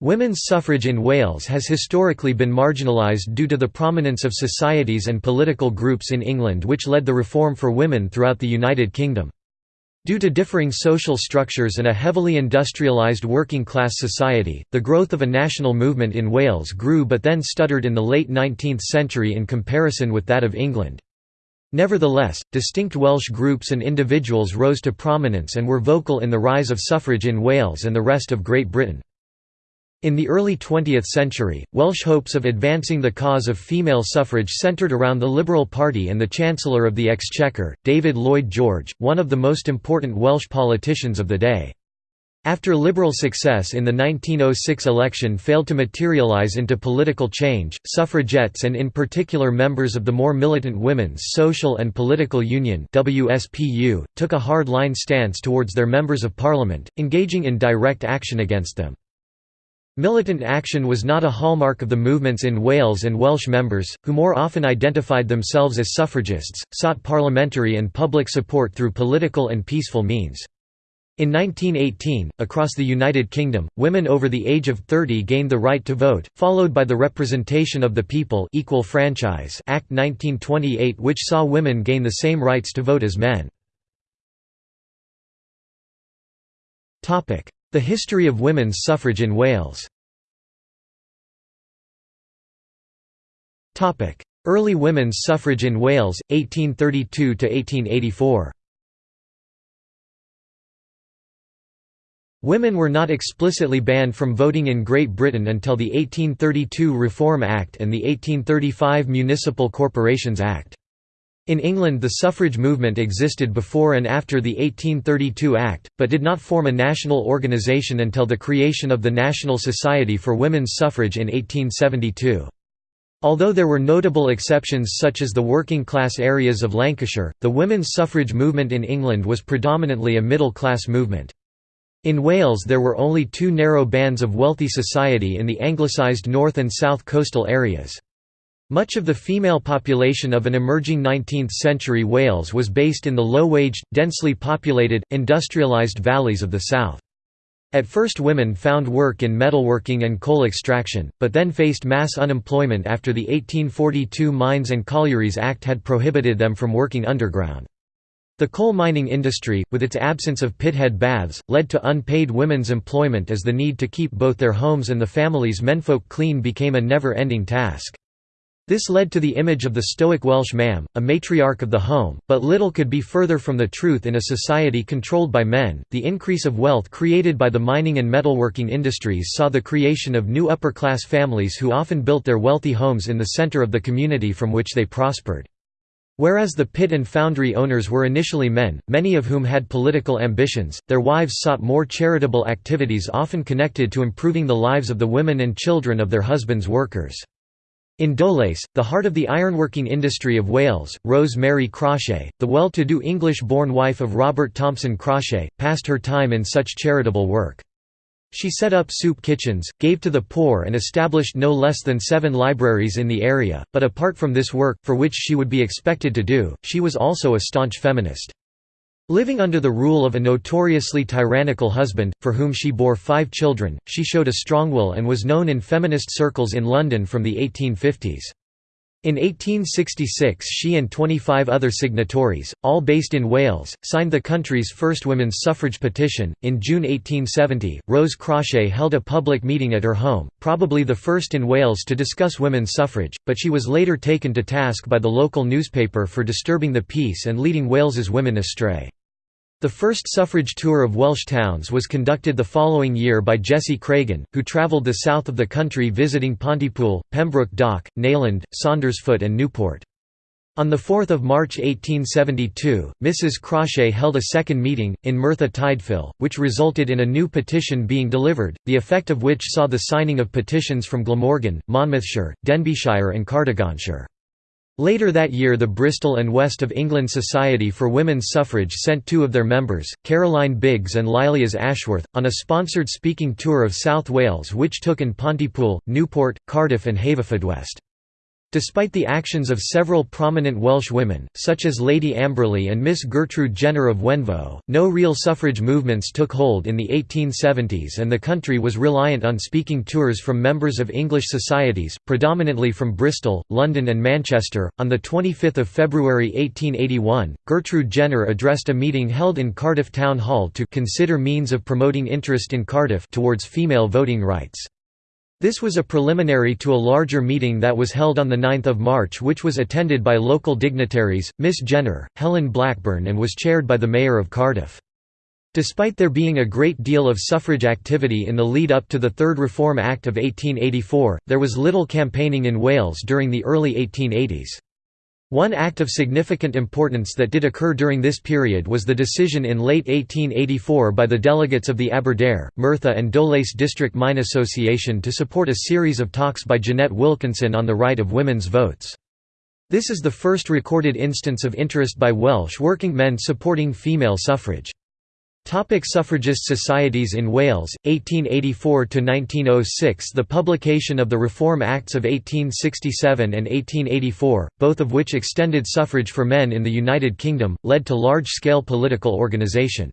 Women's suffrage in Wales has historically been marginalised due to the prominence of societies and political groups in England which led the reform for women throughout the United Kingdom. Due to differing social structures and a heavily industrialised working-class society, the growth of a national movement in Wales grew but then stuttered in the late 19th century in comparison with that of England. Nevertheless, distinct Welsh groups and individuals rose to prominence and were vocal in the rise of suffrage in Wales and the rest of Great Britain. In the early 20th century, Welsh hopes of advancing the cause of female suffrage centred around the Liberal Party and the Chancellor of the Exchequer, David Lloyd George, one of the most important Welsh politicians of the day. After Liberal success in the 1906 election failed to materialise into political change, suffragettes and in particular members of the more militant Women's Social and Political Union took a hard-line stance towards their members of parliament, engaging in direct action against them. Militant action was not a hallmark of the movements in Wales and Welsh members, who more often identified themselves as suffragists, sought parliamentary and public support through political and peaceful means. In 1918, across the United Kingdom, women over the age of 30 gained the right to vote, followed by the Representation of the People Equal Franchise Act 1928 which saw women gain the same rights to vote as men. The history of women's suffrage in Wales Early women's suffrage in Wales, 1832–1884 Women were not explicitly banned from voting in Great Britain until the 1832 Reform Act and the 1835 Municipal Corporations Act. In England the suffrage movement existed before and after the 1832 Act, but did not form a national organisation until the creation of the National Society for Women's Suffrage in 1872. Although there were notable exceptions such as the working-class areas of Lancashire, the women's suffrage movement in England was predominantly a middle-class movement. In Wales there were only two narrow bands of wealthy society in the anglicised north and south coastal areas. Much of the female population of an emerging 19th-century Wales was based in the low-waged, densely populated, industrialised valleys of the south. At first women found work in metalworking and coal extraction, but then faced mass unemployment after the 1842 Mines and Collieries Act had prohibited them from working underground. The coal mining industry, with its absence of pithead baths, led to unpaid women's employment as the need to keep both their homes and the family's menfolk clean became a never-ending task. This led to the image of the stoic Welsh mam, a matriarch of the home, but little could be further from the truth in a society controlled by men. The increase of wealth created by the mining and metalworking industries saw the creation of new upper class families who often built their wealthy homes in the centre of the community from which they prospered. Whereas the pit and foundry owners were initially men, many of whom had political ambitions, their wives sought more charitable activities often connected to improving the lives of the women and children of their husbands' workers. In Dowlais, the heart of the ironworking industry of Wales, Rose Mary Crawshay, the well-to-do English-born wife of Robert Thompson Crawshay, passed her time in such charitable work. She set up soup kitchens, gave to the poor and established no less than seven libraries in the area, but apart from this work, for which she would be expected to do, she was also a staunch feminist. Living under the rule of a notoriously tyrannical husband, for whom she bore five children, she showed a strong will and was known in feminist circles in London from the 1850s. In 1866 she and 25 other signatories, all based in Wales, signed the country's first women's suffrage petition. In June 1870, Rose Crawshay held a public meeting at her home, probably the first in Wales to discuss women's suffrage, but she was later taken to task by the local newspaper for disturbing the peace and leading Wales's women astray. The first suffrage tour of Welsh towns was conducted the following year by Jessie Craigen, who travelled the south of the country visiting Pontypool, Pembroke Dock, Neyland, Saundersfoot and Newport. On 4 March 1872, Mrs. Crawshay held a second meeting, in Merthyr Tydfil, which resulted in a new petition being delivered, the effect of which saw the signing of petitions from Glamorgan, Monmouthshire, Denbighshire and Cardiganshire. Later that year the Bristol and West of England Society for Women's Suffrage sent two of their members, Caroline Biggs and Lilias Ashworth, on a sponsored speaking tour of South Wales which took in Pontypool, Newport, Cardiff and Haverfordwest. Despite the actions of several prominent Welsh women, such as Lady Amberley and Miss Gertrude Jenner of Wenvoe, no real suffrage movements took hold in the 1870s and the country was reliant on speaking tours from members of English societies, predominantly from Bristol, London and Manchester. On 25 February 1881, Gertrude Jenner addressed a meeting held in Cardiff Town Hall to consider means of promoting interest in Cardiff towards female voting rights. This was a preliminary to a larger meeting that was held on 9 March which was attended by local dignitaries, Miss Jenner, Helen Blackburn and was chaired by the Mayor of Cardiff. Despite there being a great deal of suffrage activity in the lead-up to the Third Reform Act of 1884, there was little campaigning in Wales during the early 1880s. One act of significant importance that did occur during this period was the decision in late 1884 by the delegates of the Aberdare, Merthyr and Dowlais District Mine Association to support a series of talks by Jeanette Wilkinson on the right of women's votes. This is the first recorded instance of interest by Welsh working men supporting female suffrage. Topic suffragist societies in Wales, 1884–1906 The publication of the Reform Acts of 1867 and 1884, both of which extended suffrage for men in the United Kingdom, led to large-scale political organisation.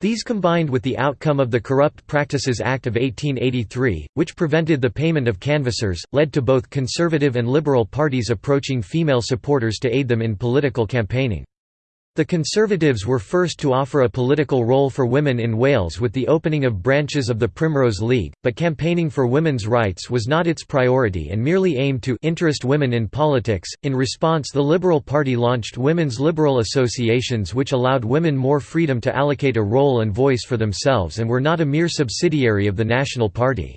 These combined with the outcome of the Corrupt Practices Act of 1883, which prevented the payment of canvassers, led to both Conservative and Liberal parties approaching female supporters to aid them in political campaigning. The Conservatives were first to offer a political role for women in Wales with the opening of branches of the Primrose League, but campaigning for women's rights was not its priority and merely aimed to interest women in politics. In response, the Liberal Party launched women's liberal associations which allowed women more freedom to allocate a role and voice for themselves and were not a mere subsidiary of the National Party.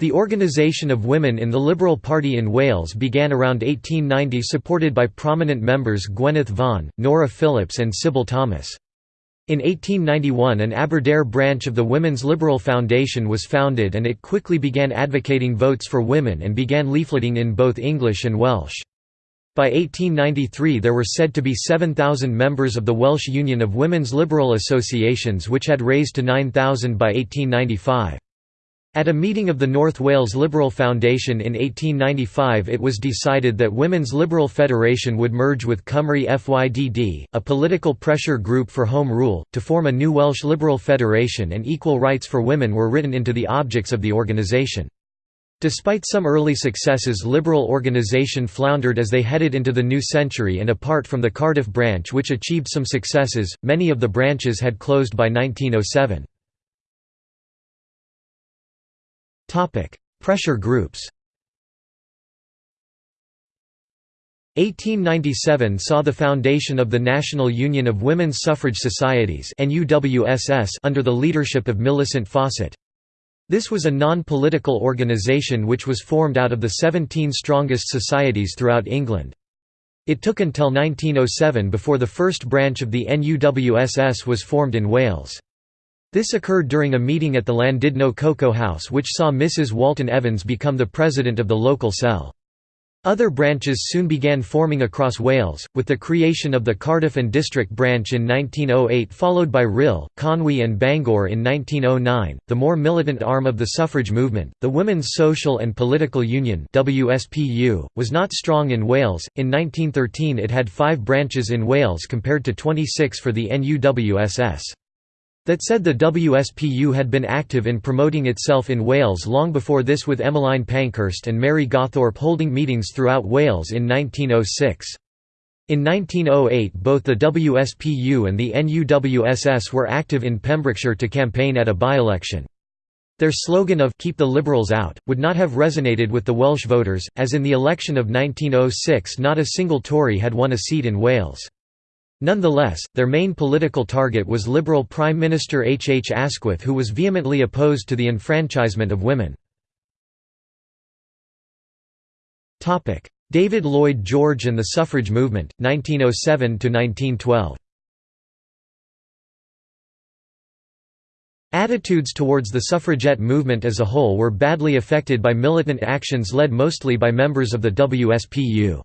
The organisation of women in the Liberal Party in Wales began around 1890 supported by prominent members Gwyneth Vaughan, Nora Phillips and Sybil Thomas. In 1891 an Aberdare branch of the Women's Liberal Foundation was founded and it quickly began advocating votes for women and began leafleting in both English and Welsh. By 1893 there were said to be 7,000 members of the Welsh Union of Women's Liberal Associations which had raised to 9,000 by 1895. At a meeting of the North Wales Liberal Foundation in 1895 it was decided that Women's Liberal Federation would merge with Cymru FYDD, a political pressure group for Home Rule, to form a new Welsh Liberal Federation and equal rights for women were written into the objects of the organisation. Despite some early successes Liberal organisation floundered as they headed into the new century and apart from the Cardiff branch which achieved some successes, many of the branches had closed by 1907. Pressure groups 1897 saw the foundation of the National Union of Women's Suffrage Societies under the leadership of Millicent Fawcett. This was a non-political organisation which was formed out of the 17 strongest societies throughout England. It took until 1907 before the first branch of the NUWSS was formed in Wales. This occurred during a meeting at the Llandudno Cocoa House which saw Mrs. Walton Evans become the president of the local cell. Other branches soon began forming across Wales, with the creation of the Cardiff and District branch in 1908 followed by Rhyl, Conwy and Bangor in 1909. The more militant arm of the suffrage movement, the Women's Social and Political Union was not strong in Wales. In 1913 it had 5 branches in Wales compared to 26 for the NUWSS. That said the WSPU had been active in promoting itself in Wales long before this with Emmeline Pankhurst and Mary Gawthorpe holding meetings throughout Wales in 1906. In 1908 both the WSPU and the NUWSS were active in Pembrokeshire to campaign at a by-election. Their slogan of «Keep the Liberals out» would not have resonated with the Welsh voters, as in the election of 1906 not a single Tory had won a seat in Wales. Nonetheless, their main political target was Liberal Prime Minister H. H. Asquith who was vehemently opposed to the enfranchisement of women. David Lloyd George and the suffrage movement, 1907–1912 Attitudes towards the suffragette movement as a whole were badly affected by militant actions led mostly by members of the WSPU.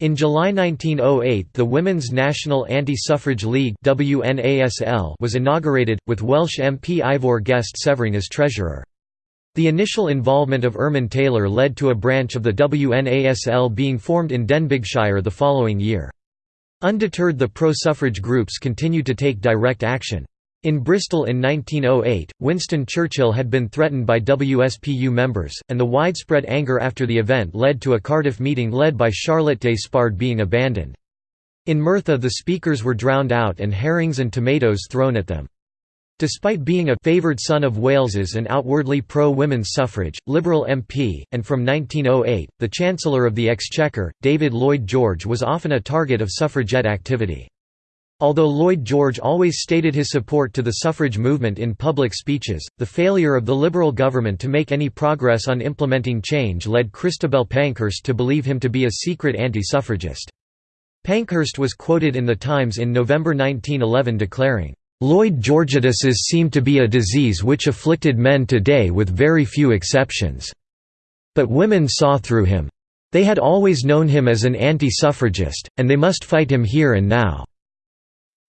In July 1908 the Women's National Anti-Suffrage League was inaugurated, with Welsh MP Ivor Guest Severing as treasurer. The initial involvement of Ermine Taylor led to a branch of the WNASL being formed in Denbighshire the following year. Undeterred the pro-suffrage groups continued to take direct action. In Bristol in 1908, Winston Churchill had been threatened by WSPU members, and the widespread anger after the event led to a Cardiff meeting led by Charlotte Despard being abandoned. In Merthyr the speakers were drowned out and herrings and tomatoes thrown at them. Despite being a favoured son of Wales's and outwardly pro-women's suffrage, Liberal MP, and from 1908, the Chancellor of the Exchequer, David Lloyd George was often a target of suffragette activity. Although Lloyd George always stated his support to the suffrage movement in public speeches, the failure of the Liberal government to make any progress on implementing change led Christabel Pankhurst to believe him to be a secret anti-suffragist. Pankhurst was quoted in The Times in November 1911 declaring, Lloyd Georgiaduses seem to be a disease which afflicted men today with very few exceptions. But women saw through him. They had always known him as an anti-suffragist, and they must fight him here and now.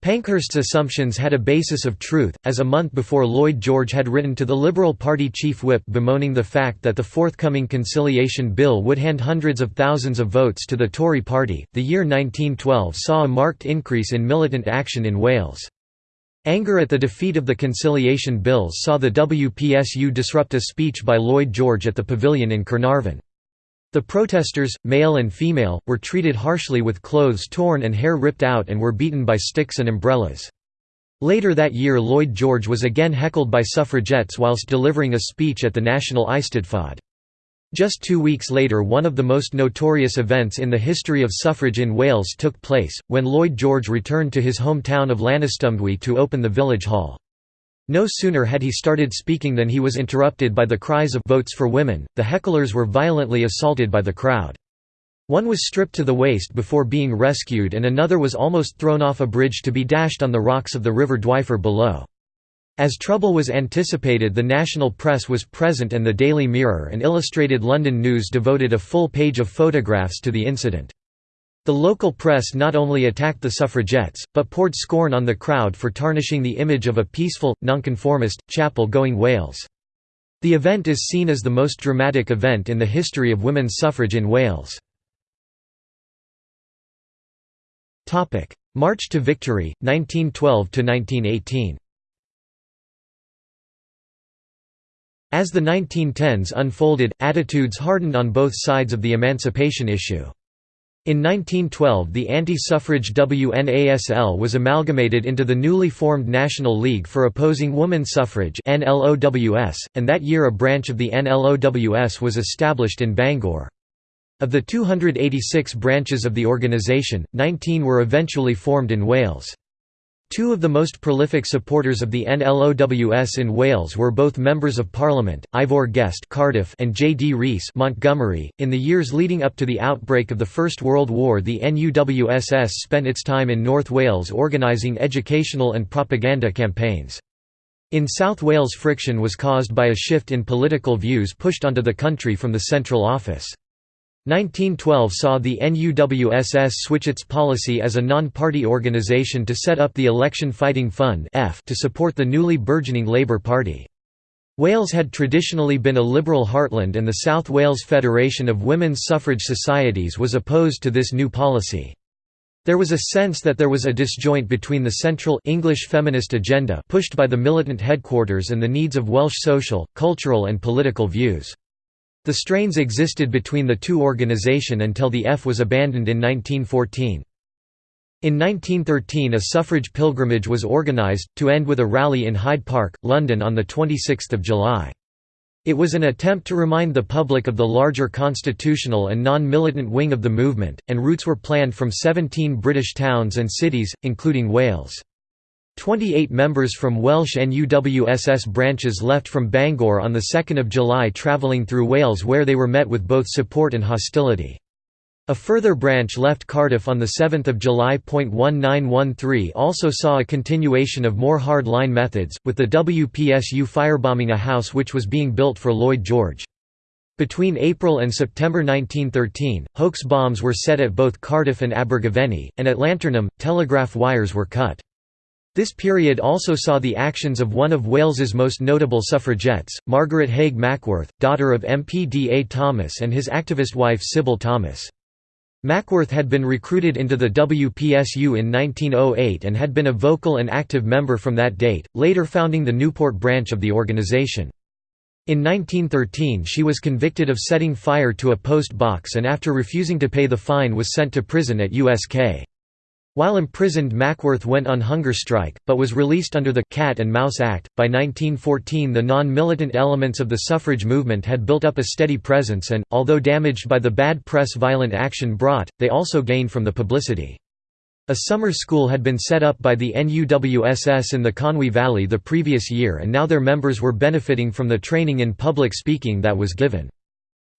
Pankhurst's assumptions had a basis of truth, as a month before Lloyd George had written to the Liberal Party chief whip bemoaning the fact that the forthcoming Conciliation Bill would hand hundreds of thousands of votes to the Tory party. The year 1912 saw a marked increase in militant action in Wales. Anger at the defeat of the conciliation bills saw the WPSU disrupt a speech by Lloyd George at the Pavilion in Caernarfon. The protesters, male and female, were treated harshly with clothes torn and hair ripped out and were beaten by sticks and umbrellas. Later that year Lloyd George was again heckled by suffragettes whilst delivering a speech at the National Eisteddfod. Just two weeks later one of the most notorious events in the history of suffrage in Wales took place, when Lloyd George returned to his hometown of Llanystumdwy to open the village hall. No sooner had he started speaking than he was interrupted by the cries of «Votes for Women», the hecklers were violently assaulted by the crowd. One was stripped to the waist before being rescued and another was almost thrown off a bridge to be dashed on the rocks of the River Dwyfor below. As trouble was anticipated the national press was present and the Daily Mirror and Illustrated London News devoted a full page of photographs to the incident. The local press not only attacked the suffragettes, but poured scorn on the crowd for tarnishing the image of a peaceful, nonconformist, chapel-going Wales. The event is seen as the most dramatic event in the history of women's suffrage in Wales. March to Victory, 1912–1918 As the 1910s unfolded, attitudes hardened on both sides of the emancipation issue. In 1912 the anti-suffrage WNASL was amalgamated into the newly formed National League for Opposing Woman Suffrage and that year a branch of the NLOWS was established in Bangor. Of the 286 branches of the organisation, 19 were eventually formed in Wales. Two of the most prolific supporters of the NLOWS in Wales were both members of Parliament, Ivor Guest Cardiff and J. D. Rees Montgomery. .In the years leading up to the outbreak of the First World War the NUWSS spent its time in North Wales organising educational and propaganda campaigns. In South Wales friction was caused by a shift in political views pushed onto the country from the central office. 1912 saw the NUWSS switch its policy as a non-party organisation to set up the Election Fighting Fund to support the newly burgeoning Labour Party. Wales had traditionally been a liberal heartland and the South Wales Federation of Women's Suffrage Societies was opposed to this new policy. There was a sense that there was a disjoint between the central English feminist agenda pushed by the militant headquarters and the needs of Welsh social, cultural and political views. The strains existed between the two organisation until the F was abandoned in 1914. In 1913 a suffrage pilgrimage was organised, to end with a rally in Hyde Park, London on 26 July. It was an attempt to remind the public of the larger constitutional and non-militant wing of the movement, and routes were planned from 17 British towns and cities, including Wales. 28 members from Welsh NUWSS branches left from Bangor on 2 July travelling through Wales where they were met with both support and hostility. A further branch left Cardiff on 7 July. 1913 also saw a continuation of more hard-line methods, with the WPSU firebombing a house which was being built for Lloyd George. Between April and September 1913, hoax bombs were set at both Cardiff and Abergavenny, and at Llantarnam, telegraph wires were cut. This period also saw the actions of one of Wales's most notable suffragettes, Margaret Haig Mackworth, daughter of MP D. A. Thomas and his activist wife Sybil Thomas. Mackworth had been recruited into the WPSU in 1908 and had been a vocal and active member from that date, later founding the Newport branch of the organization. In 1913 she was convicted of setting fire to a post box and after refusing to pay the fine was sent to prison at USK. While imprisoned Mackworth went on hunger strike, but was released under the «Cat and Mouse Act». By 1914 the non-militant elements of the suffrage movement had built up a steady presence and, although damaged by the bad press violent action brought, they also gained from the publicity. A summer school had been set up by the NUWSS in the Conwy Valley the previous year and now their members were benefiting from the training in public speaking that was given.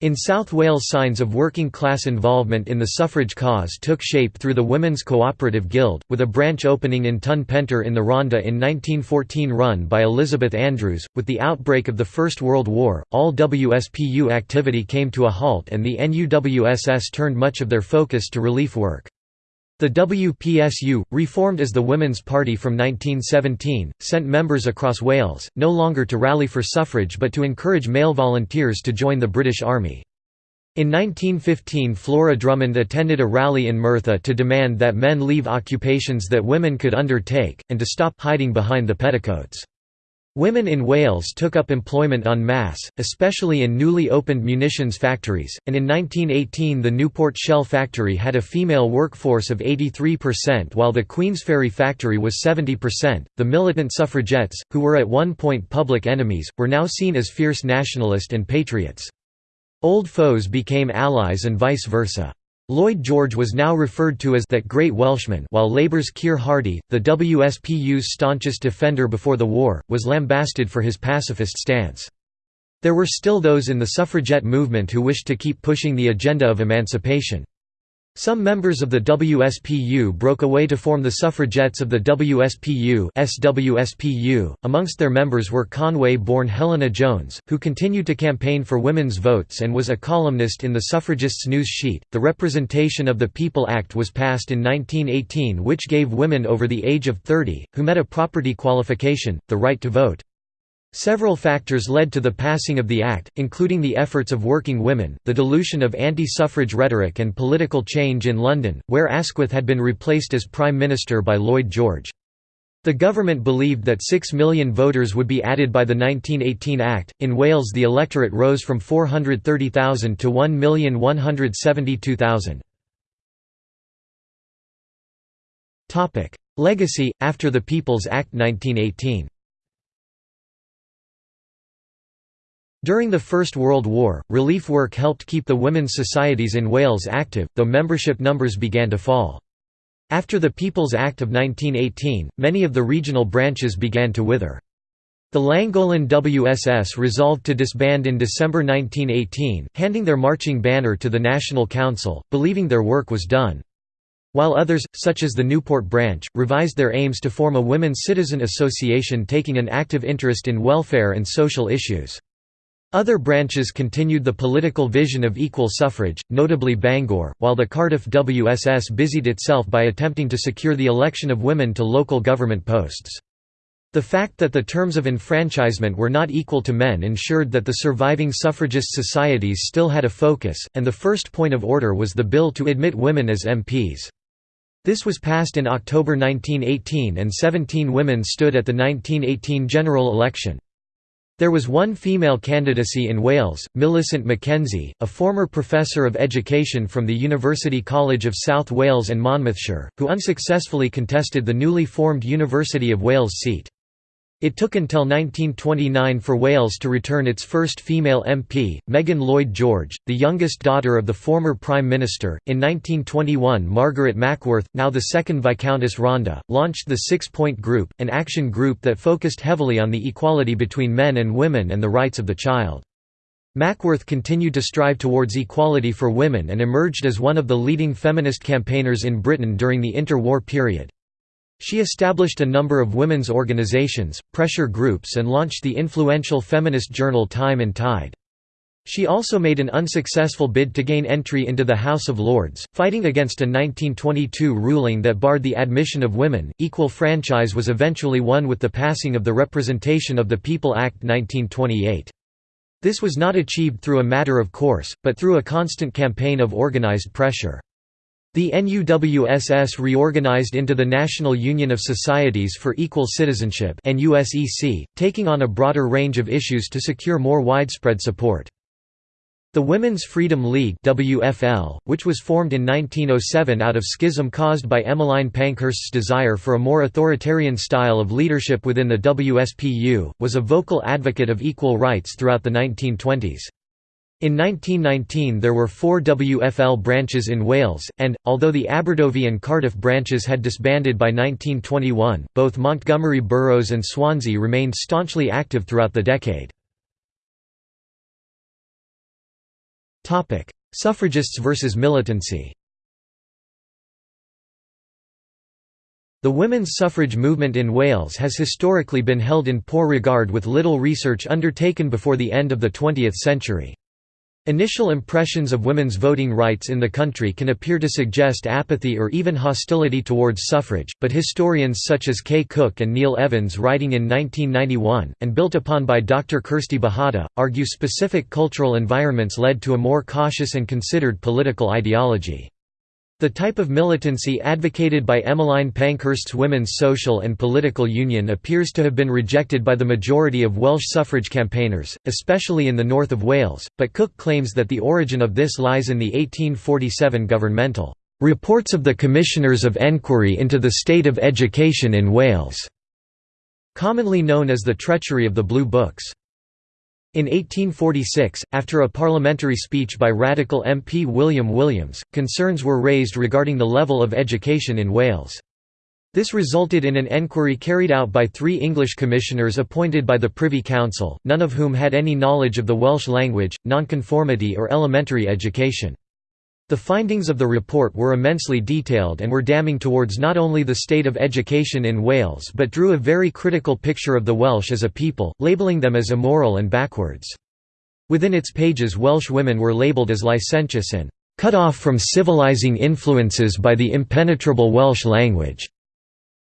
In South Wales signs of working class involvement in the suffrage cause took shape through the Women's Cooperative Guild, with a branch opening in Ton Pentre in the Rhondda in 1914 run by Elizabeth Andrews. With the outbreak of the First World War, all WSPU activity came to a halt and the NUWSS turned much of their focus to relief work. The WPSU, reformed as the Women's Party from 1917, sent members across Wales, no longer to rally for suffrage but to encourage male volunteers to join the British Army. In 1915 Flora Drummond attended a rally in Merthyr to demand that men leave occupations that women could undertake, and to stop hiding behind the petticoats. Women in Wales took up employment en masse, especially in newly opened munitions factories, and in 1918 the Newport Shell Factory had a female workforce of 83% while the Queensferry factory was 70%. The militant suffragettes, who were at one point public enemies, were now seen as fierce nationalist and patriots. Old foes became allies and vice versa. Lloyd George was now referred to as that great Welshman while Labour's Keir Hardie, the WSPU's staunchest defender before the war, was lambasted for his pacifist stance. There were still those in the suffragette movement who wished to keep pushing the agenda of emancipation. Some members of the WSPU broke away to form the suffragettes of the WSPU SWSPU. .Amongst their members were Conway-born Helena Jones, who continued to campaign for women's votes and was a columnist in the suffragists' news sheet. The Representation of the People Act was passed in 1918 which gave women over the age of 30, who met a property qualification, the right to vote. Several factors led to the passing of the Act, including the efforts of working women, the dilution of anti-suffrage rhetoric and political change in London, where Asquith had been replaced as Prime Minister by Lloyd George. The government believed that 6 million voters would be added by the 1918 Act. In Wales, the electorate rose from 430,000 to 1,172,000. Topic: Legacy after the People's Act 1918. During the First World War, relief work helped keep the women's societies in Wales active, though membership numbers began to fall. After the People's Act of 1918, many of the regional branches began to wither. The Llangollen WSS resolved to disband in December 1918, handing their marching banner to the National Council, believing their work was done. While others, such as the Newport branch, revised their aims to form a women's citizen association taking an active interest in welfare and social issues. Other branches continued the political vision of equal suffrage, notably Bangor, while the Cardiff WSS busied itself by attempting to secure the election of women to local government posts. The fact that the terms of enfranchisement were not equal to men ensured that the surviving suffragist societies still had a focus, and the first point of order was the bill to admit women as MPs. This was passed in October 1918 and 17 women stood at the 1918 general election. There was one female candidacy in Wales, Millicent Mackenzie, a former professor of education from the University College of South Wales and Monmouthshire, who unsuccessfully contested the newly formed University of Wales seat. It took until 1929 for Wales to return its first female MP, Megan Lloyd George, the youngest daughter of the former Prime Minister. In 1921, Margaret Mackworth, now the second Viscountess Rhondda, launched the Six Point Group, an action group that focused heavily on the equality between men and women and the rights of the child. Mackworth continued to strive towards equality for women and emerged as one of the leading feminist campaigners in Britain during the interwar period. She established a number of women's organizations, pressure groups and launched the influential feminist journal Time and Tide. She also made an unsuccessful bid to gain entry into the House of Lords, fighting against a 1922 ruling that barred the admission of women. Equal franchise was eventually won with the passing of the Representation of the People Act 1928. This was not achieved through a matter of course, but through a constant campaign of organized pressure. The NUWSS reorganized into the National Union of Societies for Equal Citizenship taking on a broader range of issues to secure more widespread support. The Women's Freedom League WFL, which was formed in 1907 out of schism caused by Emmeline Pankhurst's desire for a more authoritarian style of leadership within the WSPU, was a vocal advocate of equal rights throughout the 1920s. In 1919 there were four WFL branches in Wales, and, although the Aberdyfi and Cardiff branches had disbanded by 1921, both Montgomery boroughs and Swansea remained staunchly active throughout the decade. Suffragists versus militancy The women's suffrage movement in Wales has historically been held in poor regard with little research undertaken before the end of the 20th century. Initial impressions of women's voting rights in the country can appear to suggest apathy or even hostility towards suffrage, but historians such as Kay Cook and Neil Evans writing in 1991, and built upon by Dr. Kirsti Bohata, argue specific cultural environments led to a more cautious and considered political ideology. The type of militancy advocated by Emmeline Pankhurst's Women's Social and Political Union appears to have been rejected by the majority of Welsh suffrage campaigners, especially in the north of Wales, but Cook claims that the origin of this lies in the 1847 governmental "'Reports of the Commissioners of Enquiry into the State of Education in Wales' commonly known as the Treachery of the Blue Books. In 1846, after a parliamentary speech by Radical MP William Williams, concerns were raised regarding the level of education in Wales. This resulted in an enquiry carried out by three English commissioners appointed by the Privy Council, none of whom had any knowledge of the Welsh language, nonconformity or elementary education. The findings of the report were immensely detailed and were damning towards not only the state of education in Wales but drew a very critical picture of the Welsh as a people, labelling them as immoral and backwards. Within its pages Welsh women were labelled as licentious and "...cut off from civilizing influences by the impenetrable Welsh language."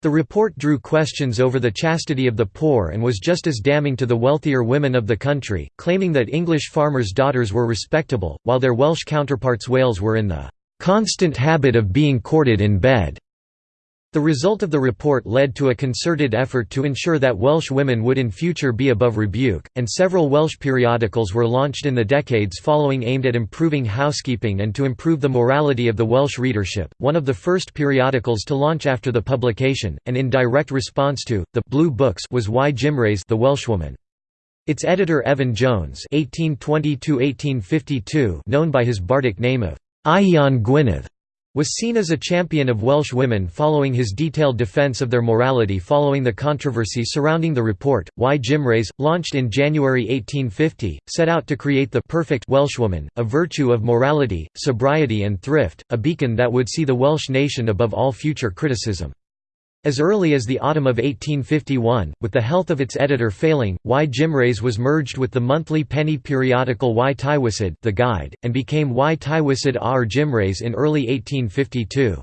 The report drew questions over the chastity of the poor and was just as damning to the wealthier women of the country, claiming that English farmers' daughters were respectable, while their Welsh counterparts Wales were in the "...constant habit of being courted in bed." The result of the report led to a concerted effort to ensure that Welsh women would in future be above rebuke, and several Welsh periodicals were launched in the decades following aimed at improving housekeeping and to improve the morality of the Welsh readership. One of the first periodicals to launch after the publication, and in direct response to, the Blue Books was Y. Gymraes the Welshwoman. Its editor Evan Jones (1820–1852), known by his bardic name of Ieuan Gwynedd, was seen as a champion of Welsh women following his detailed defence of their morality following the controversy surrounding the report. Y. Gymraes, launched in January 1850, set out to create the perfect Welshwoman, a virtue of morality, sobriety and thrift, a beacon that would see the Welsh nation above all future criticism. As early as the autumn of 1851, with the health of its editor failing, Y. Gymraes was merged with the monthly penny periodical Y Tywysydd the Guide, and became Y Tywysydd Ar Gymraes in early 1852.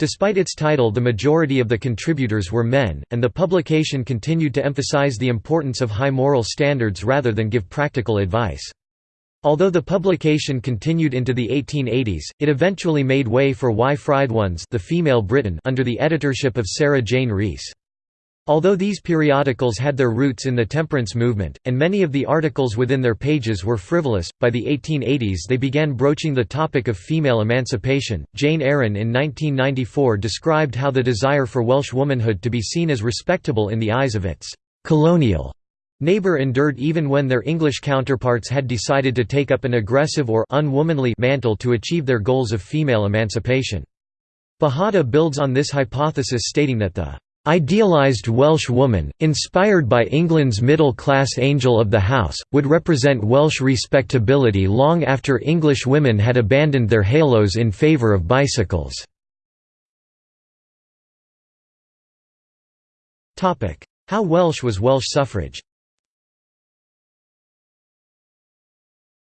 Despite its title the majority of the contributors were men, and the publication continued to emphasize the importance of high moral standards rather than give practical advice. Although the publication continued into the 1880s, it eventually made way for Y Frythones the female Briton under the editorship of Sarah Jane Rees. Although these periodicals had their roots in the temperance movement, and many of the articles within their pages were frivolous, by the 1880s they began broaching the topic of female emancipation. Jane Aaron in 1994 described how the desire for Welsh womanhood to be seen as respectable in the eyes of its colonial Neighbour endured even when their English counterparts had decided to take up an aggressive or unwomanly mantle to achieve their goals of female emancipation. Bohata builds on this hypothesis stating that the idealised Welsh woman, inspired by England's middle-class angel of the house, would represent Welsh respectability long after English women had abandoned their halos in favour of bicycles. How Welsh was Welsh suffrage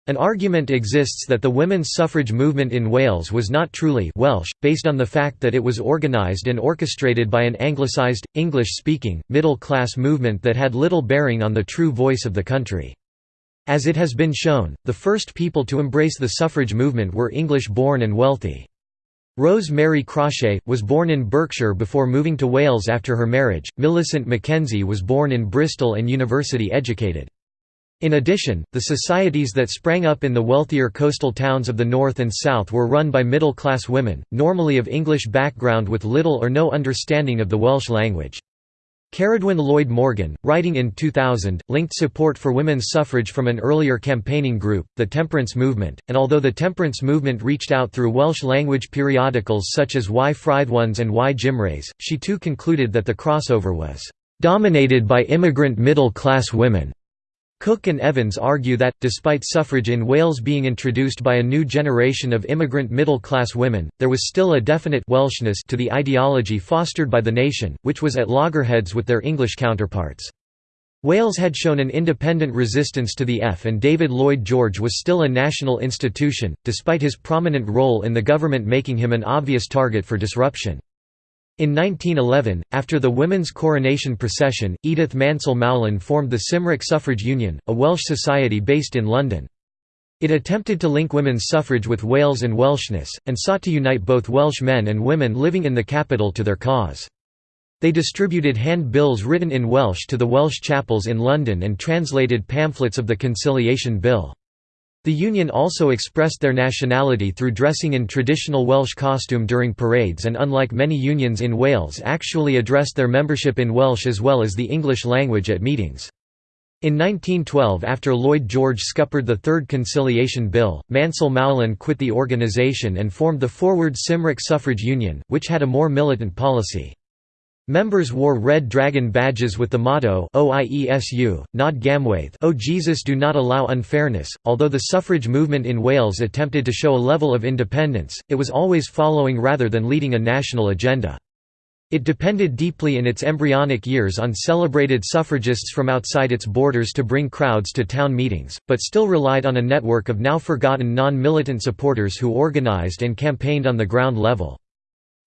An argument exists that the women's suffrage movement in Wales was not truly Welsh, based on the fact that it was organised and orchestrated by an anglicised, English-speaking, middle-class movement that had little bearing on the true voice of the country. As it has been shown, the first people to embrace the suffrage movement were English-born and wealthy. Rose Mary Crawshay, was born in Berkshire before moving to Wales after her marriage, Millicent Mackenzie was born in Bristol and university educated. In addition, the societies that sprang up in the wealthier coastal towns of the north and south were run by middle-class women, normally of English background with little or no understanding of the Welsh language. Ceridwen Lloyd Morgan, writing in 2000, linked support for women's suffrage from an earlier campaigning group, the Temperance Movement, and although the temperance movement reached out through Welsh-language periodicals such as Y Frythones and Y Gymraes, she too concluded that the crossover was "...dominated by immigrant middle-class women." Cook and Evans argue that, despite suffrage in Wales being introduced by a new generation of immigrant middle-class women, there was still a definite Welshness to the ideology fostered by the nation, which was at loggerheads with their English counterparts. Wales had shown an independent resistance to the F and David Lloyd George was still a national institution, despite his prominent role in the government making him an obvious target for disruption. In 1911, after the women's coronation procession, Edith Mansell Moullin formed the Cymric Suffrage Union, a Welsh society based in London. It attempted to link women's suffrage with Wales and Welshness, and sought to unite both Welsh men and women living in the capital to their cause. They distributed hand-bills written in Welsh to the Welsh chapels in London and translated pamphlets of the Conciliation Bill. The Union also expressed their nationality through dressing in traditional Welsh costume during parades and unlike many unions in Wales actually addressed their membership in Welsh as well as the English language at meetings. In 1912 after Lloyd George scuppered the Third Conciliation Bill, Mansell Moullin quit the organisation and formed the Forward Cymric Suffrage Union, which had a more militant policy. Members wore red dragon badges with the motto OIESU, Nod Gamwaith O Jesus do not allow unfairness. Although the suffrage movement in Wales attempted to show a level of independence, it was always following rather than leading a national agenda. It depended deeply in its embryonic years on celebrated suffragists from outside its borders to bring crowds to town meetings, but still relied on a network of now forgotten non-militant supporters who organised and campaigned on the ground level.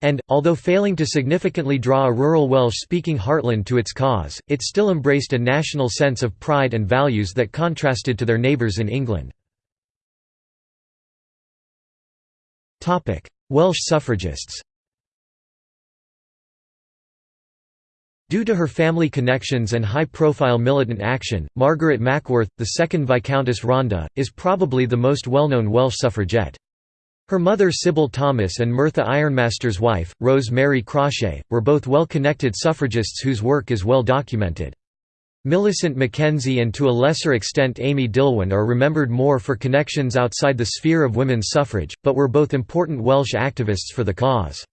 And, although failing to significantly draw a rural Welsh-speaking heartland to its cause, it still embraced a national sense of pride and values that contrasted to their neighbours in England. Welsh suffragists Due to her family connections and high-profile militant action, Margaret Mackworth, the second Viscountess Rhondda, is probably the most well-known Welsh suffragette. Her mother Sybil Thomas and Merthyr Ironmaster's wife, Rose Mary Crawshay, were both well-connected suffragists whose work is well documented. Millicent Mackenzie and to a lesser extent Amy Dillwyn are remembered more for connections outside the sphere of women's suffrage, but were both important Welsh activists for the cause.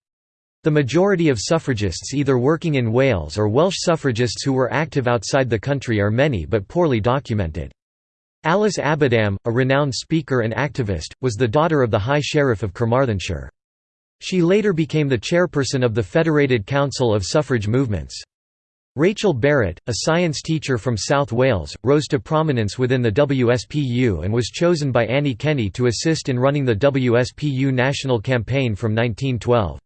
The majority of suffragists either working in Wales or Welsh suffragists who were active outside the country are many but poorly documented. Alice Abadam, a renowned speaker and activist, was the daughter of the High Sheriff of Carmarthenshire. She later became the chairperson of the Federated Council of Suffrage Movements. Rachel Barrett, a science teacher from South Wales, rose to prominence within the WSPU and was chosen by Annie Kenney to assist in running the WSPU national campaign from 1912.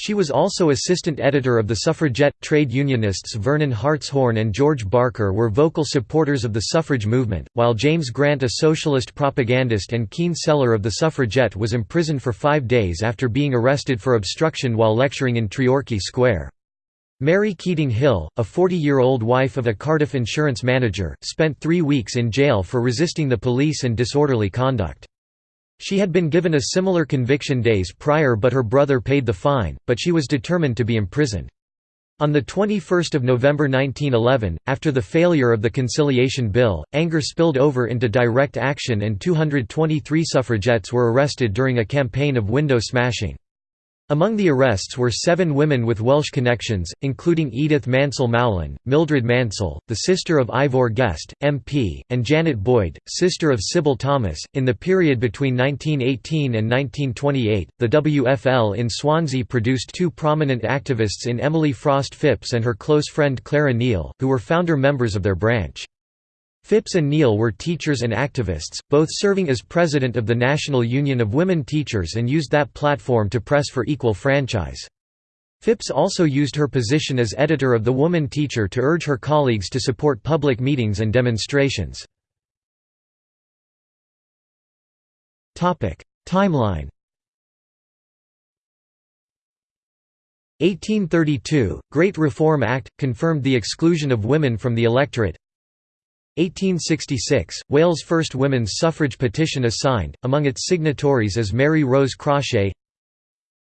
She was also assistant editor of the suffragette. Trade unionists Vernon Hartshorn and George Barker were vocal supporters of the suffrage movement, while James Grant, a socialist propagandist and keen seller of the suffragette, was imprisoned for five days after being arrested for obstruction while lecturing in Treorchy Square. Mary Keating Hill, a 40-year-old wife of a Cardiff insurance manager, spent three weeks in jail for resisting the police and disorderly conduct. She had been given a similar conviction days prior but her brother paid the fine, but she was determined to be imprisoned. On 21 November 1911, after the failure of the Conciliation Bill, anger spilled over into direct action and 223 suffragettes were arrested during a campaign of window smashing. Among the arrests were seven women with Welsh connections, including Edith Mansell Moullin, Mildred Mansell, the sister of Ivor Guest, MP, and Janet Boyd, sister of Sybil Thomas. In the period between 1918 and 1928, the WFL in Swansea produced two prominent activists in Emily Frost Phipps and her close friend Clara Neal, who were founder members of their branch. Phipps and Neal were teachers and activists, both serving as president of the National Union of Women Teachers and used that platform to press for equal franchise. Phipps also used her position as editor of The Woman Teacher to urge her colleagues to support public meetings and demonstrations. Timeline 1832 – Great Reform Act – confirmed the exclusion of women from the electorate 1866 – Wales' first women's suffrage petition is signed, among its signatories is Mary Rose Crawshay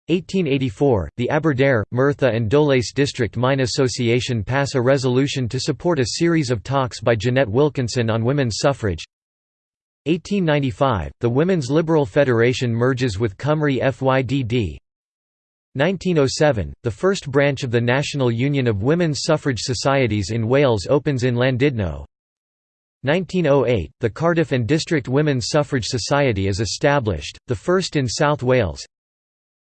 1884 – The Aberdare, Merthyr and Dowlais District Mine Association pass a resolution to support a series of talks by Jeanette Wilkinson on women's suffrage. 1895 – The Women's Liberal Federation merges with Cymru FYDD 1907 – The first branch of the National Union of Women's Suffrage Societies in Wales opens in Llandudno 1908 – The Cardiff and District Women's Suffrage Society is established, the first in South Wales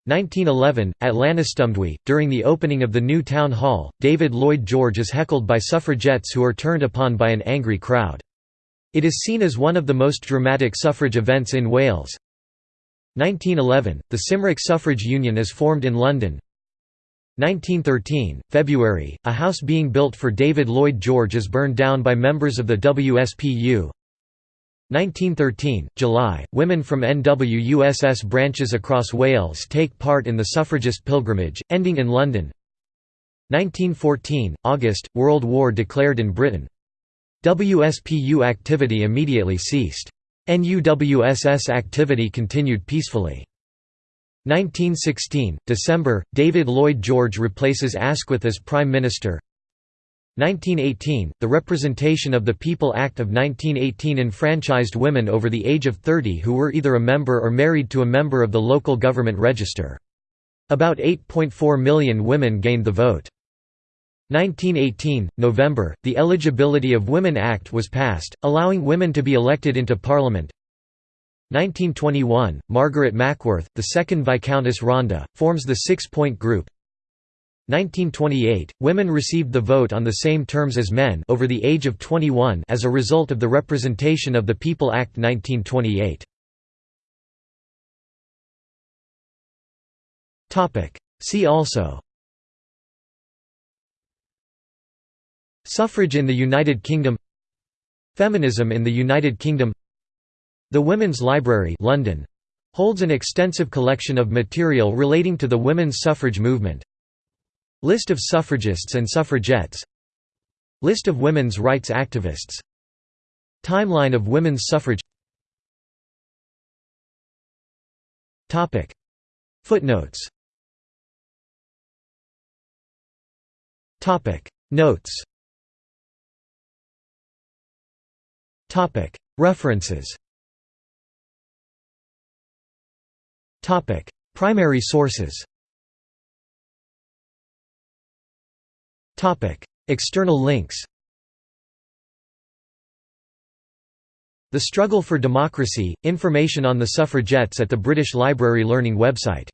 1911 – At Llanystumdwy, during the opening of the new town hall, David Lloyd George is heckled by suffragettes who are turned upon by an angry crowd. It is seen as one of the most dramatic suffrage events in Wales. 1911 – The Cymric Suffrage Union is formed in London 1913 – February – A house being built for David Lloyd George is burned down by members of the WSPU 1913 – July – Women from NWUSS branches across Wales take part in the suffragist pilgrimage, ending in London 1914 – August – World War declared in Britain. WSPU activity immediately ceased. NUWSS activity continued peacefully. 1916 – December – David Lloyd George replaces Asquith as Prime Minister 1918 – The Representation of the People Act of 1918 enfranchised women over the age of 30 who were either a member or married to a member of the local government register. About 8.4 million women gained the vote. 1918, November, the Eligibility of Women Act was passed, allowing women to be elected into Parliament. 1921, Margaret Mackworth, the second Viscountess Rhondda, forms the Six-Point Group. 1928, women received the vote on the same terms as men over the age of 21 as a result of the Representation of the People Act 1928. See also Suffrage in the United Kingdom Feminism in the United Kingdom The Women's Library London holds an extensive collection of material relating to the women's suffrage movement. List of suffragists and suffragettes. List of women's rights activists. Timeline of women's suffrage. Footnotes. Notes. References Primary sources. External links. The Struggle for Democracy – Information on the suffragettes at the British Library Learning website